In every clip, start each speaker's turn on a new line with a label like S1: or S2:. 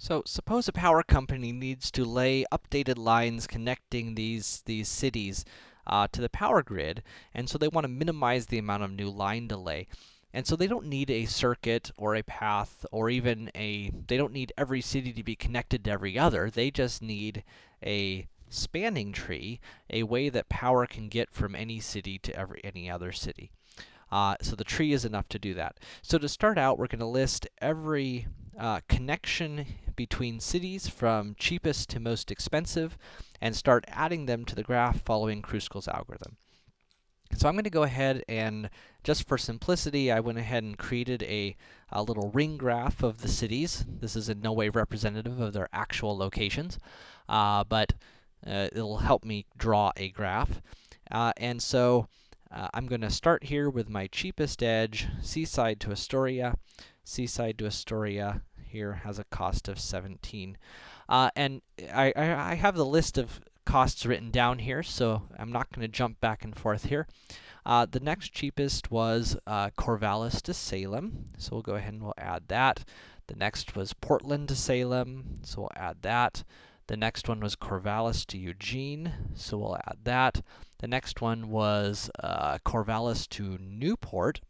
S1: So, suppose a power company needs to lay updated lines connecting these, these cities uh, to the power grid, and so they want to minimize the amount of new line delay. And so they don't need a circuit or a path or even a they don't need every city to be connected to every other. They just need a spanning tree, a way that power can get from any city to every any other city. Uh, so the tree is enough to do that. So to start out, we're going to list every uh, connection between cities from cheapest to most expensive and start adding them to the graph following Kruskal's algorithm. So I'm going to go ahead and, just for simplicity, I went ahead and created a, a little ring graph of the cities. This is in no way representative of their actual locations, uh, but uh, it'll help me draw a graph. Uh, and so, uh, I'm going to start here with my cheapest edge, Seaside to Astoria. Seaside to Astoria here has a cost of 17. Uh, and I, I, I, have the list of costs written down here, so I'm not going to jump back and forth here. Uh, the next cheapest was uh, Corvallis to Salem, so we'll go ahead and we'll add that. The next was Portland to Salem, so we'll add that. The next one was Corvallis to Eugene, so we'll add that. The next one was uh, Corvallis to Newport.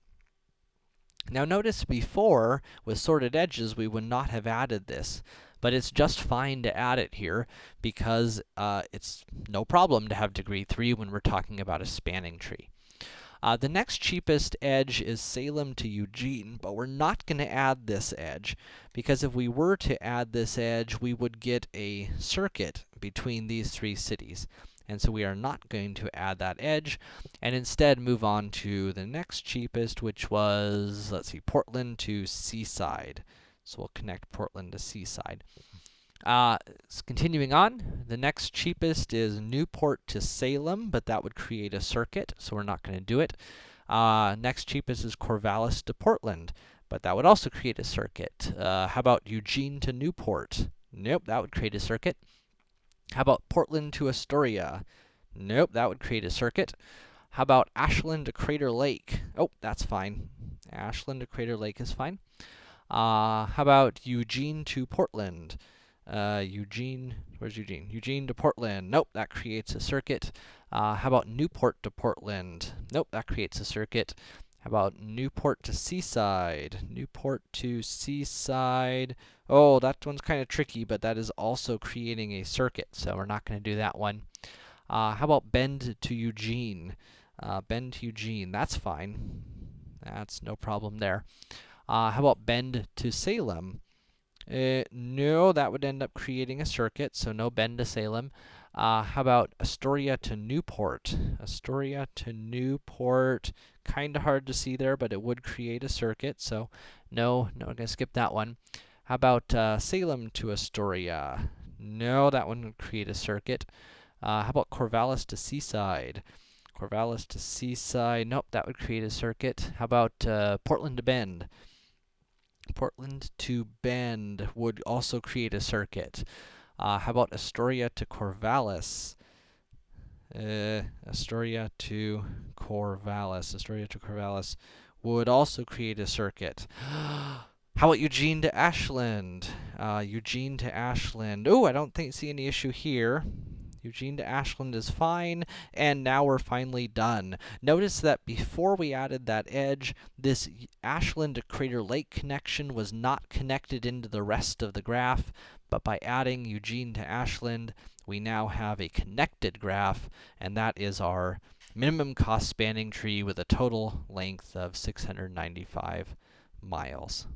S1: Now notice before, with sorted edges, we would not have added this, but it's just fine to add it here because uh, it's no problem to have degree 3 when we're talking about a spanning tree. Uh, the next cheapest edge is Salem to Eugene, but we're not going to add this edge, because if we were to add this edge, we would get a circuit between these three cities. And so we are not going to add that edge, and instead move on to the next cheapest, which was, let's see, Portland to Seaside. So we'll connect Portland to Seaside. Uh, continuing on, the next cheapest is Newport to Salem, but that would create a circuit, so we're not going to do it. Uh, next cheapest is Corvallis to Portland, but that would also create a circuit. Uh, how about Eugene to Newport? Nope, that would create a circuit. How about Portland to Astoria? Nope, that would create a circuit. How about Ashland to Crater Lake? Oh, that's fine. Ashland to Crater Lake is fine. Uh, how about Eugene to Portland? Uh, Eugene, where's Eugene? Eugene to Portland. Nope, that creates a circuit. Uh, how about Newport to Portland? Nope, that creates a circuit. How about Newport to Seaside? Newport to Seaside. Oh, that one's kind of tricky, but that is also creating a circuit, so we're not going to do that one. Uh, how about Bend to Eugene? Uh, Bend to Eugene, that's fine. That's no problem there. Uh, how about Bend to Salem? Uh, no, that would end up creating a circuit, so no Bend to Salem. Uh, how about Astoria to Newport? Astoria to Newport, kind of hard to see there, but it would create a circuit, so no, no, I'm to skip that one. How about uh, Salem to Astoria? No, that one would create a circuit. Uh, how about Corvallis to Seaside? Corvallis to Seaside, nope, that would create a circuit. How about uh, Portland to Bend? Portland to Bend would also create a circuit. Uh, how about Astoria to Corvallis? Uh, Astoria to Corvallis. Astoria to Corvallis would also create a circuit. How about Eugene to Ashland? Uh, Eugene to Ashland. Oh, I don't think see any issue here. Eugene to Ashland is fine, and now we're finally done. Notice that before we added that edge, this Ashland to Crater Lake connection was not connected into the rest of the graph, but by adding Eugene to Ashland, we now have a connected graph, and that is our minimum cost spanning tree with a total length of 695 miles.